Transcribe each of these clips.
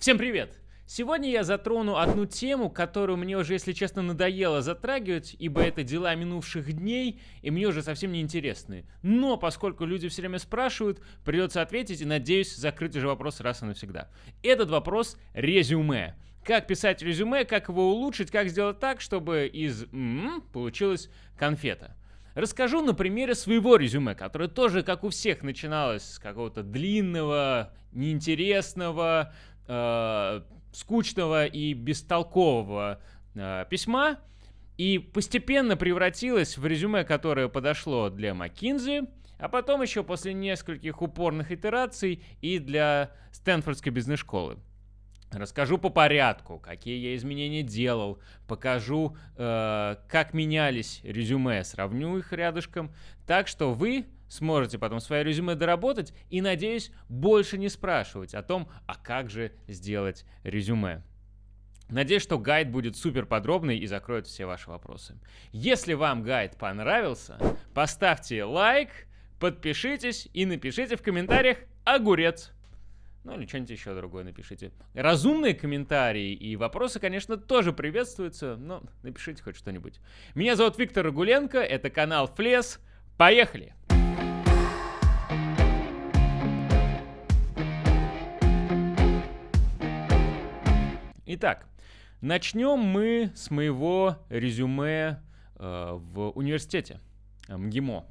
Всем привет! Сегодня я затрону одну тему, которую мне уже, если честно, надоело затрагивать, ибо это дела минувших дней, и мне уже совсем не интересны. Но поскольку люди все время спрашивают, придется ответить и, надеюсь, закрыть уже вопрос раз и навсегда. Этот вопрос — резюме. Как писать резюме, как его улучшить, как сделать так, чтобы из м-м получилась конфета. Расскажу на примере своего резюме, которое тоже, как у всех, начиналось с какого-то длинного, неинтересного, э, скучного и бестолкового э, письма и постепенно превратилось в резюме, которое подошло для McKinsey, а потом еще после нескольких упорных итераций и для Стэнфордской бизнес-школы. Расскажу по порядку, какие я изменения делал, покажу, э, как менялись резюме, сравню их рядышком, так что вы сможете потом свое резюме доработать и, надеюсь, больше не спрашивать о том, а как же сделать резюме. Надеюсь, что гайд будет супер подробный и закроет все ваши вопросы. Если вам гайд понравился, поставьте лайк, подпишитесь и напишите в комментариях «Огурец». Ну или что-нибудь еще другое напишите. Разумные комментарии и вопросы, конечно, тоже приветствуются, но напишите хоть что-нибудь. Меня зовут Виктор Рагуленко, это канал Флес. Поехали! Итак, начнем мы с моего резюме э, в университете МГИМО.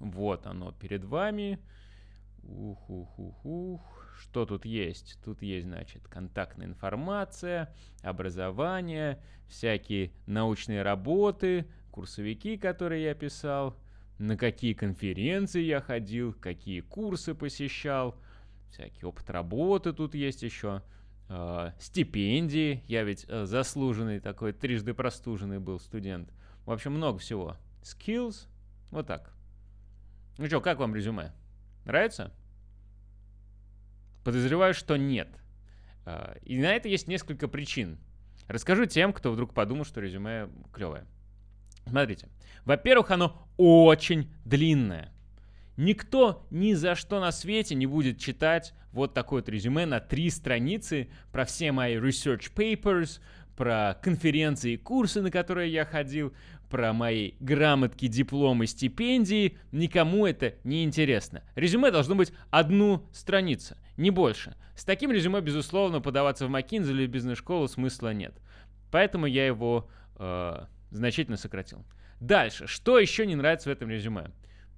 Вот оно перед вами. Ух, ух, ух, ух. Что тут есть? Тут есть, значит, контактная информация, образование, всякие научные работы, курсовики, которые я писал, на какие конференции я ходил, какие курсы посещал, всякий опыт работы тут есть еще, э, стипендии, я ведь э, заслуженный такой, трижды простуженный был студент. В общем, много всего. Skills, вот так. Ну что, как вам резюме? Нравится? Подозреваю, что нет. А, и на это есть несколько причин. Расскажу тем, кто вдруг подумал, что резюме клевое. Смотрите. Во-первых, оно очень длинное. Никто ни за что на свете не будет читать вот такое вот резюме на три страницы про все мои research papers, про конференции и курсы, на которые я ходил, про мои грамотки, дипломы, стипендии. Никому это не интересно. Резюме должно быть одну страницу, не больше. С таким резюме, безусловно, подаваться в McKinsey или бизнес-школу смысла нет. Поэтому я его э, значительно сократил. Дальше. Что еще не нравится в этом резюме?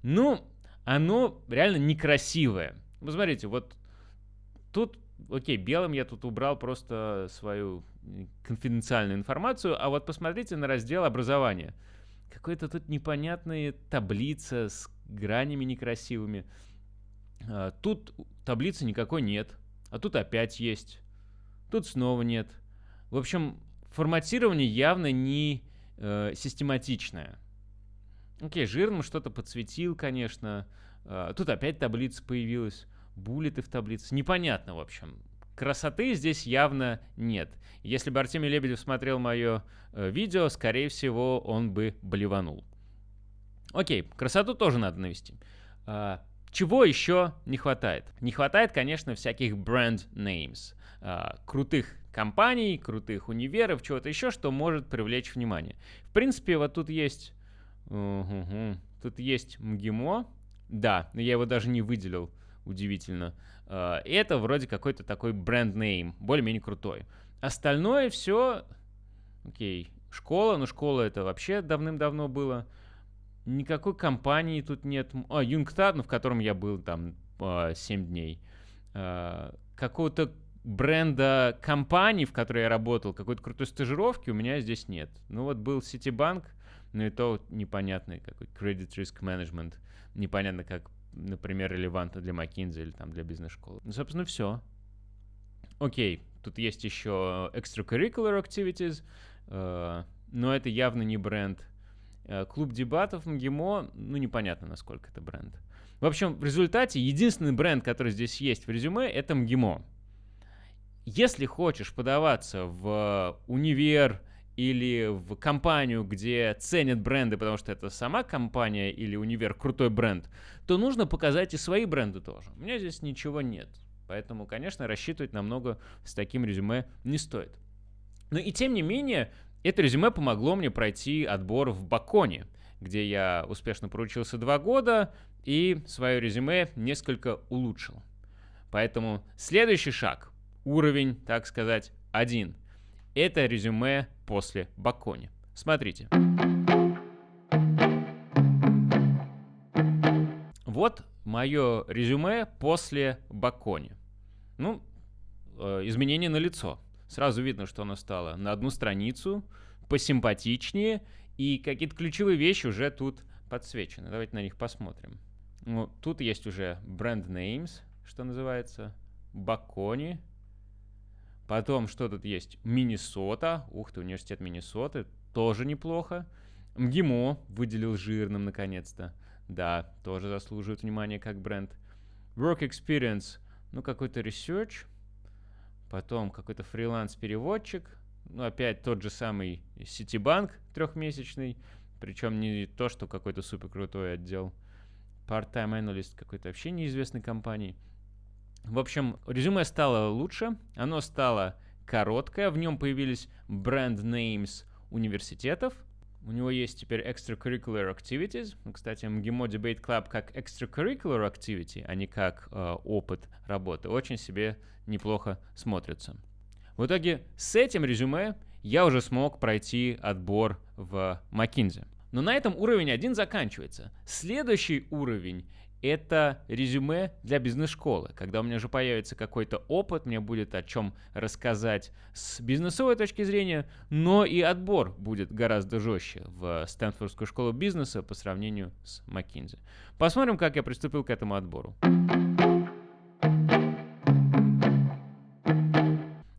Ну, оно реально некрасивое. Посмотрите, вот тут окей, белым я тут убрал просто свою конфиденциальную информацию, а вот посмотрите на раздел образования. Какая-то тут непонятная таблица с гранями некрасивыми. А, тут таблицы никакой нет, а тут опять есть. Тут снова нет. В общем, форматирование явно не э, систематичное. Окей, жирным что-то подсветил, конечно. Э, тут опять таблица появилась буллеты в таблице. Непонятно, в общем. Красоты здесь явно нет. Если бы Артемий Лебедев смотрел мое э, видео, скорее всего, он бы блеванул. Окей, красоту тоже надо навести. А, чего еще не хватает? Не хватает, конечно, всяких бренд names. А, крутых компаний, крутых универов, чего-то еще, что может привлечь внимание. В принципе, вот тут есть... Угу, тут есть МГИМО. Да, но я его даже не выделил удивительно. А, это вроде какой-то такой бренд-нейм, более-менее крутой. Остальное все, окей, школа, но школа это вообще давным-давно было. Никакой компании тут нет. А, Юнгтад, ну, в котором я был там 7 а, дней. А, какого-то бренда компании, в которой я работал, какой-то крутой стажировки у меня здесь нет. Ну вот был Citibank, но и то непонятный какой Credit Risk Management. Непонятно, как например, релевантно для McKinsey или там для бизнес-школы. Ну, собственно, все. Окей, тут есть еще extracurricular activities, э, но это явно не бренд. Э, клуб дебатов МГИМО, ну, непонятно, насколько это бренд. В общем, в результате единственный бренд, который здесь есть в резюме, это МГИМО. Если хочешь подаваться в универ или в компанию, где ценят бренды, потому что это сама компания или универ крутой бренд, то нужно показать и свои бренды тоже. У меня здесь ничего нет. Поэтому, конечно, рассчитывать намного с таким резюме не стоит. Но и тем не менее, это резюме помогло мне пройти отбор в Баконе, где я успешно проучился два года и свое резюме несколько улучшил. Поэтому следующий шаг, уровень, так сказать, один, это резюме после Бакони. Смотрите. Вот мое резюме после Бакони. Ну, э, изменение на лицо. Сразу видно, что оно стало на одну страницу, посимпатичнее, и какие-то ключевые вещи уже тут подсвечены. Давайте на них посмотрим. Ну, тут есть уже бренд names, что называется, Бакони. Потом, что тут есть? Миннесота. Ух ты, университет Миннесоты. Тоже неплохо. МГИМО выделил жирным, наконец-то. Да, тоже заслуживает внимания как бренд. Work Experience, ну какой-то research. Потом какой-то фриланс-переводчик. Ну, опять тот же самый Citibank трехмесячный. Причем не то, что какой-то супер крутой отдел. Part-time analyst какой-то вообще неизвестной компании. В общем, резюме стало лучше. Оно стало короткое. В нем появились бренд names университетов. У него есть теперь extracurricular activities. Кстати, МГИМО Debate Club как extracurricular activity, а не как э, опыт работы, очень себе неплохо смотрится. В итоге с этим резюме я уже смог пройти отбор в McKinsey. Но на этом уровень один заканчивается. Следующий уровень это резюме для бизнес-школы. Когда у меня уже появится какой-то опыт, мне будет о чем рассказать с бизнесовой точки зрения, но и отбор будет гораздо жестче в Стэнфордскую школу бизнеса по сравнению с McKinsey. Посмотрим, как я приступил к этому отбору.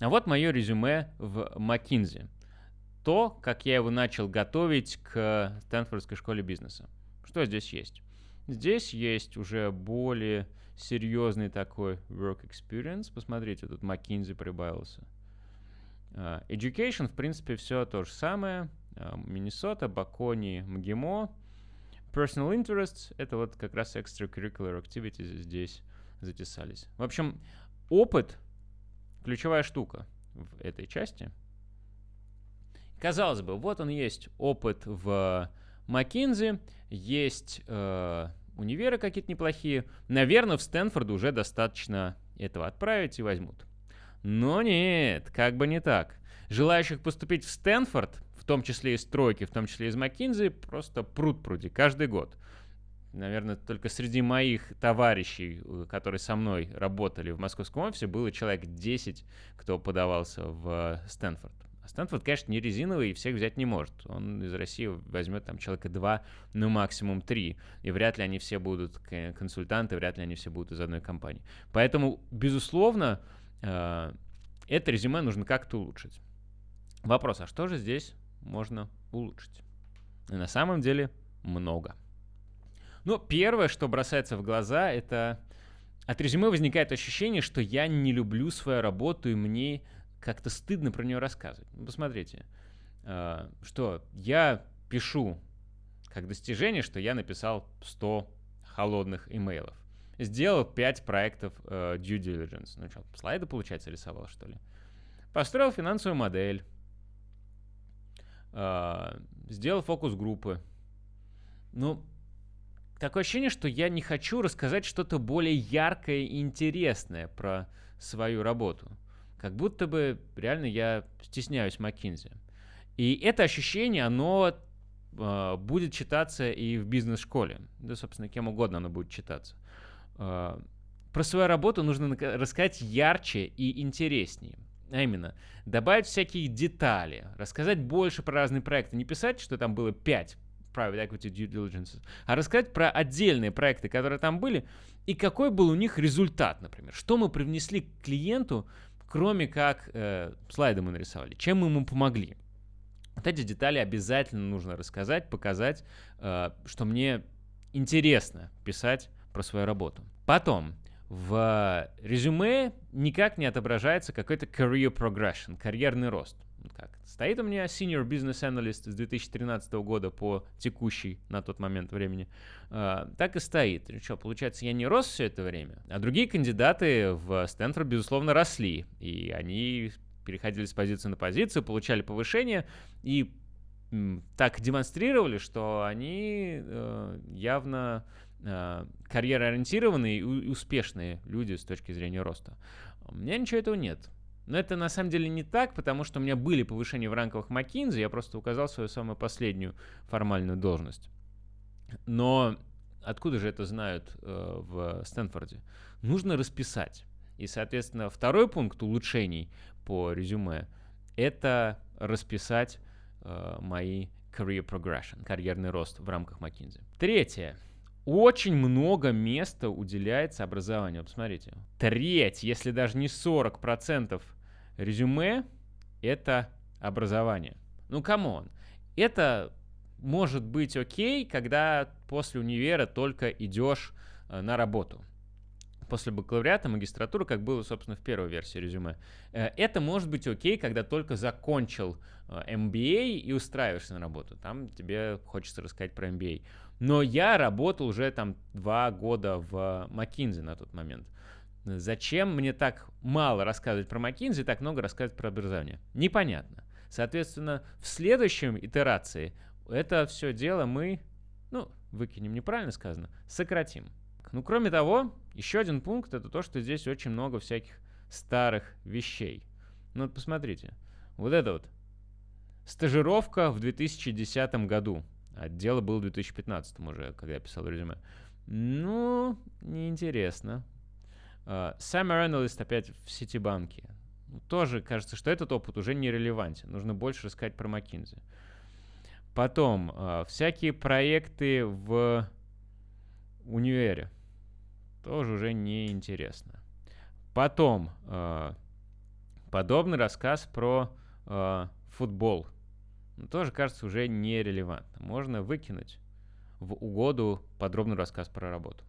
А вот мое резюме в McKinsey. То, как я его начал готовить к Стэнфордской школе бизнеса. Что здесь есть? Здесь есть уже более серьезный такой work experience. Посмотрите, тут McKinsey прибавился. Uh, education, в принципе, все то же самое. Миннесота, Бакони, МГИМО. Personal interests — это вот как раз extracurricular activities здесь затесались. В общем, опыт — ключевая штука в этой части. Казалось бы, вот он есть опыт в McKinsey, есть э, универы какие-то неплохие. Наверное, в Стэнфорд уже достаточно этого отправить и возьмут. Но нет, как бы не так. Желающих поступить в Стэнфорд, в том числе из тройки, в том числе из McKinsey, просто пруд пруди каждый год. Наверное, только среди моих товарищей, э, которые со мной работали в московском офисе, было человек 10, кто подавался в Стэнфорд. А Стэнфорд, конечно, не резиновый и всех взять не может. Он из России возьмет там человека два, ну максимум три. И вряд ли они все будут консультанты, вряд ли они все будут из одной компании. Поэтому, безусловно, э, это резюме нужно как-то улучшить. Вопрос, а что же здесь можно улучшить? И на самом деле много. Ну, первое, что бросается в глаза, это от резюме возникает ощущение, что я не люблю свою работу, и мне как-то стыдно про нее рассказывать. Ну, посмотрите, э, что я пишу как достижение, что я написал 100 холодных имейлов. Сделал 5 проектов э, due diligence. Ну что, слайды, получается, рисовал, что ли? Построил финансовую модель. Э, сделал фокус-группы. Ну, такое ощущение, что я не хочу рассказать что-то более яркое и интересное про свою работу как будто бы реально я стесняюсь Маккинзи. И это ощущение, оно э, будет читаться и в бизнес-школе. Да, собственно, кем угодно оно будет читаться. Э, про свою работу нужно рассказать ярче и интереснее. А именно, добавить всякие детали, рассказать больше про разные проекты. Не писать, что там было 5 private equity due diligence, а рассказать про отдельные проекты, которые там были, и какой был у них результат, например. Что мы привнесли к клиенту, кроме как э, слайды мы нарисовали, чем мы ему помогли. Вот эти детали обязательно нужно рассказать, показать, э, что мне интересно писать про свою работу. Потом, в резюме никак не отображается какой-то career progression, карьерный рост. Как? Стоит у меня senior business analyst с 2013 года по текущий на тот момент времени. Uh, так и стоит. И что, получается, я не рос все это время, а другие кандидаты в Стэнфорд, безусловно, росли. И они переходили с позиции на позицию, получали повышение и так демонстрировали, что они э, явно э, карьероориентированные и успешные люди с точки зрения роста. У меня ничего этого нет. Но это на самом деле не так, потому что у меня были повышения в ранковых McKinsey, я просто указал свою самую последнюю формальную должность. Но откуда же это знают э, в Стэнфорде? Нужно расписать. И, соответственно, второй пункт улучшений по резюме — это расписать э, мои career progression, карьерный рост в рамках McKinsey. Третье. Очень много места уделяется образованию. Посмотрите. Треть, если даже не 40% резюме — это образование. Ну, come on. Это может быть окей, когда после универа только идешь э, на работу после бакалавриата, магистратуры, как было, собственно, в первой версии резюме. Э, это может быть окей, когда только закончил MBA э, и устраиваешься на работу. Там тебе хочется рассказать про MBA. Но я работал уже там два года в McKinsey на тот момент. Зачем мне так мало рассказывать про McKinsey, так много рассказывать про образование? Непонятно. Соответственно, в следующем итерации это все дело мы, ну, выкинем неправильно сказано, сократим. Ну, кроме того, еще один пункт это то, что здесь очень много всяких старых вещей. Ну, вот посмотрите. Вот это вот. Стажировка в 2010 году. А дело было в 2015 уже, когда я писал резюме. Ну, неинтересно. Uh, Summer Analyst опять в Ситибанке. Ну, тоже кажется, что этот опыт уже не релевантен. Нужно больше рассказать про McKinsey. Потом, uh, всякие проекты в универе тоже уже не интересно. Потом э, подобный рассказ про э, футбол. Ну, тоже кажется уже нерелевантно. Можно выкинуть в угоду подробный рассказ про работу.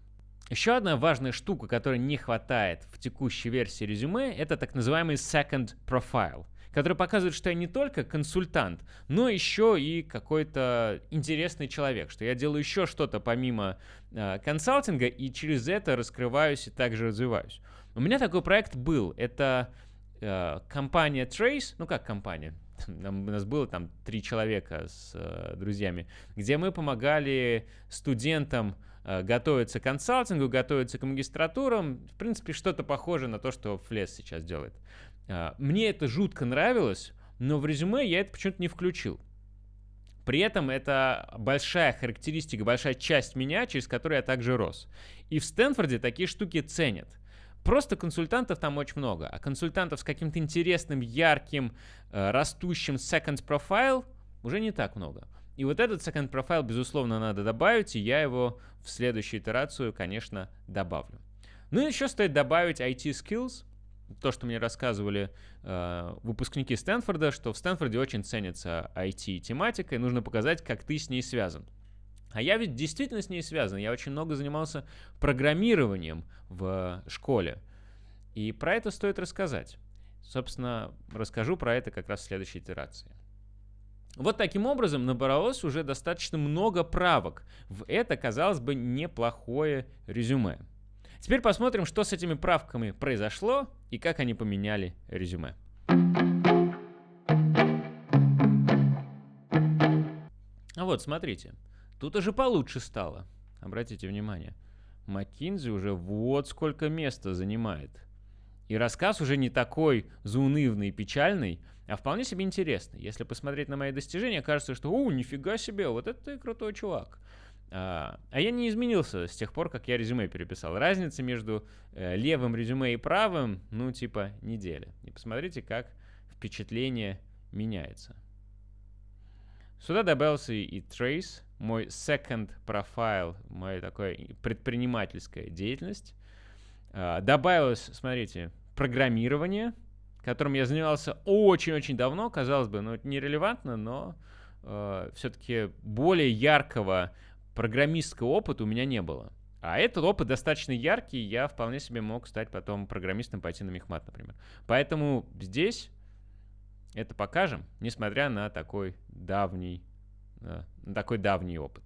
Еще одна важная штука, которой не хватает в текущей версии резюме, это так называемый second profile который показывает, что я не только консультант, но еще и какой-то интересный человек, что я делаю еще что-то помимо э, консалтинга и через это раскрываюсь и также развиваюсь. У меня такой проект был. Это э, компания Trace, ну как компания, у нас было там три человека с э, друзьями, где мы помогали студентам э, готовиться к консалтингу, готовиться к магистратурам. В принципе, что-то похожее на то, что Флес сейчас делает. А, мне это жутко нравилось, но в резюме я это почему-то не включил. При этом это большая характеристика, большая часть меня, через которую я также рос. И в Стэнфорде такие штуки ценят. Просто консультантов там очень много, а консультантов с каким-то интересным, ярким, э, растущим second profile уже не так много. И вот этот second profile, безусловно, надо добавить, и я его в следующую итерацию, конечно, добавлю. Ну и еще стоит добавить IT skills — то, что мне рассказывали э, выпускники Стэнфорда, что в Стэнфорде очень ценится IT-тематика, и нужно показать, как ты с ней связан. А я ведь действительно с ней связан. Я очень много занимался программированием в школе. И про это стоит рассказать. Собственно, расскажу про это как раз в следующей итерации. Вот таким образом набралось уже достаточно много правок в это, казалось бы, неплохое резюме. Теперь посмотрим, что с этими правками произошло и как они поменяли резюме. А вот, смотрите, тут уже получше стало. Обратите внимание, Маккинзи уже вот сколько места занимает. И рассказ уже не такой заунывный и печальный, а вполне себе интересный. Если посмотреть на мои достижения, кажется, что «О, нифига себе, вот это ты крутой чувак». А, а я не изменился с тех пор, как я резюме переписал. Разница между э, левым резюме и правым, ну, типа, неделя. И посмотрите, как впечатление меняется. Сюда добавился и Trace, мой second profile, моя такая предпринимательская деятельность. А, добавилось, смотрите, программирование, которым я занимался очень-очень давно, казалось бы, ну, нерелевантно, но э, все-таки более яркого программистского опыта у меня не было. А этот опыт достаточно яркий, я вполне себе мог стать потом программистом, пойти на мехмат, например. Поэтому здесь это покажем, несмотря на такой давний, на такой давний опыт.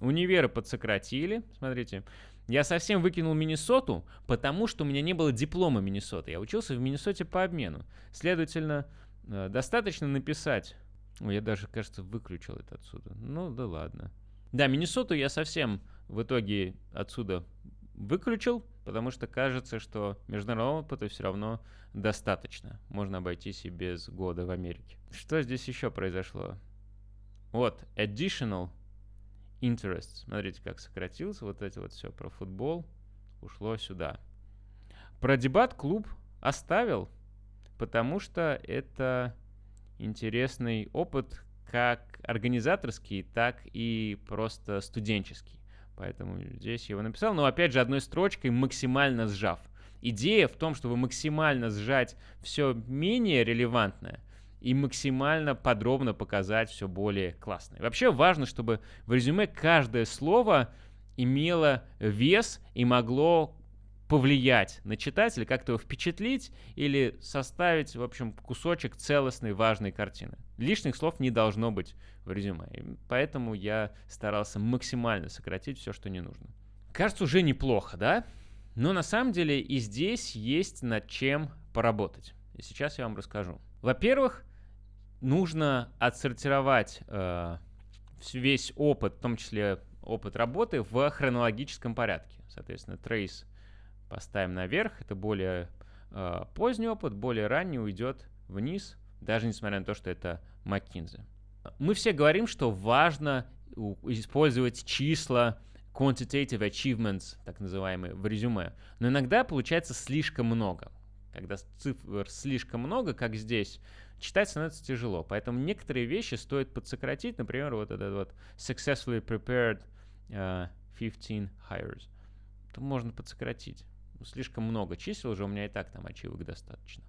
Универы подсократили, смотрите. Я совсем выкинул Миннесоту, потому что у меня не было диплома Миннесоты. Я учился в Миннесоте по обмену. Следовательно, э, достаточно написать... Ой, я даже, кажется, выключил это отсюда. Ну, да ладно. Да, Миннесоту я совсем в итоге отсюда выключил, потому что кажется, что международного опыта все равно достаточно. Можно обойтись и без года в Америке. Что здесь еще произошло? Вот, additional interest. Смотрите, как сократился вот это вот все про футбол. Ушло сюда. Про дебат-клуб оставил, потому что это интересный опыт как организаторский, так и просто студенческий. Поэтому здесь я его написал. Но опять же, одной строчкой максимально сжав. Идея в том, чтобы максимально сжать все менее релевантное – и максимально подробно показать все более классное. Вообще важно, чтобы в резюме каждое слово имело вес и могло повлиять на читателя, как-то его впечатлить или составить, в общем, кусочек целостной важной картины. Лишних слов не должно быть в резюме. И поэтому я старался максимально сократить все, что не нужно. Кажется, уже неплохо, да? Но на самом деле и здесь есть над чем поработать. И сейчас я вам расскажу. Во-первых, нужно отсортировать э, весь опыт, в том числе опыт работы, в хронологическом порядке. Соответственно, trace поставим наверх, это более э, поздний опыт, более ранний уйдет вниз, даже несмотря на то, что это McKinsey. Мы все говорим, что важно использовать числа, quantitative achievements, так называемые, в резюме. Но иногда получается слишком много. Когда цифр слишком много, как здесь, читать становится тяжело. Поэтому некоторые вещи стоит подсократить. Например, вот этот вот successfully prepared uh, 15 hires. Это можно подсократить. Ну, слишком много чисел уже, у меня и так там ачивок достаточно.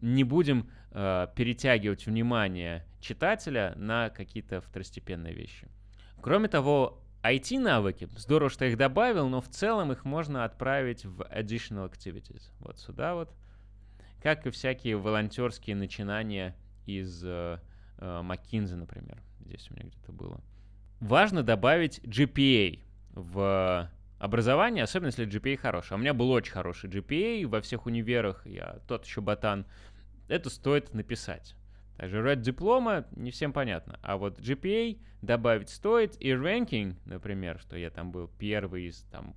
Не будем uh, перетягивать внимание читателя на какие-то второстепенные вещи. Кроме того, IT-навыки, здорово, что их добавил, но в целом их можно отправить в additional activities. Вот сюда вот как и всякие волонтерские начинания из э, э, McKinsey, например. Здесь у меня где-то было. Важно добавить GPA в образование, особенно если GPA хороший. А у меня был очень хороший GPA во всех универах, я тот еще ботан. Это стоит написать. Также Red диплома не всем понятно. А вот GPA добавить стоит. И ranking, например, что я там был первый из там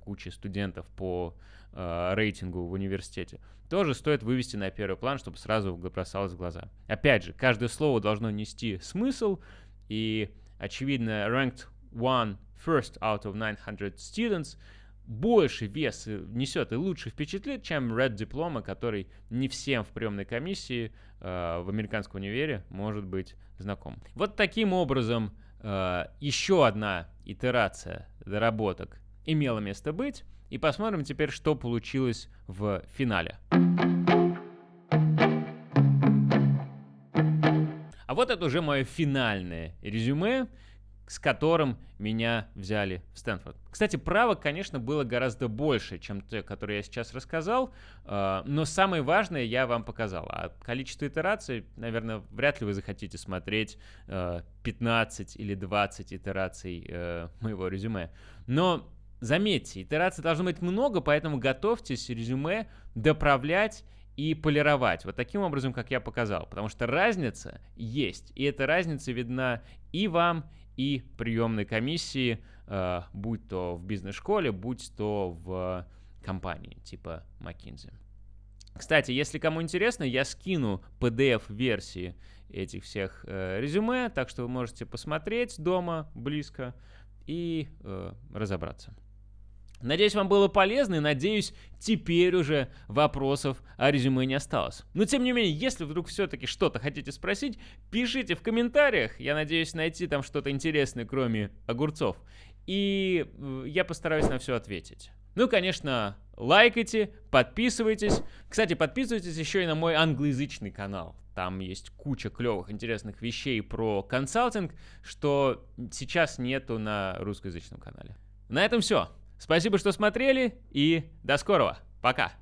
кучи студентов по э, рейтингу в университете, тоже стоит вывести на первый план, чтобы сразу бросалось в глаза. Опять же, каждое слово должно нести смысл, и, очевидно, ranked one first out of 900 students больше вес несет и лучше впечатлит, чем Red Diploma, который не всем в приемной комиссии э, в американском универе может быть знаком. Вот таким образом э, еще одна итерация доработок имела место быть. И посмотрим теперь, что получилось в финале. А вот это уже мое финальное резюме, с которым меня взяли в Стэнфорд. Кстати, правок, конечно, было гораздо больше, чем те, которые я сейчас рассказал, а, но самое важное я вам показал. А количество итераций, наверное, вряд ли вы захотите смотреть 15 а, или 20 итераций э, моего резюме. Но Заметьте, итераций должно быть много, поэтому готовьтесь резюме доправлять и полировать. Вот таким образом, как я показал. Потому что разница есть. И эта разница видна и вам, и приемной комиссии, э, будь то в бизнес-школе, будь то в компании типа McKinsey. Кстати, если кому интересно, я скину PDF-версии этих всех э, резюме, так что вы можете посмотреть дома близко и э, разобраться. Надеюсь, вам было полезно и надеюсь, теперь уже вопросов о резюме не осталось. Но тем не менее, если вдруг все-таки что-то хотите спросить, пишите в комментариях. Я надеюсь найти там что-то интересное, кроме огурцов. И э, я постараюсь на все ответить. Ну, конечно, лайкайте, подписывайтесь. Кстати, подписывайтесь еще и на мой англоязычный канал. Там есть куча клевых, интересных вещей про консалтинг, что сейчас нету на русскоязычном канале. На этом все. Спасибо, что смотрели, и до скорого. Пока.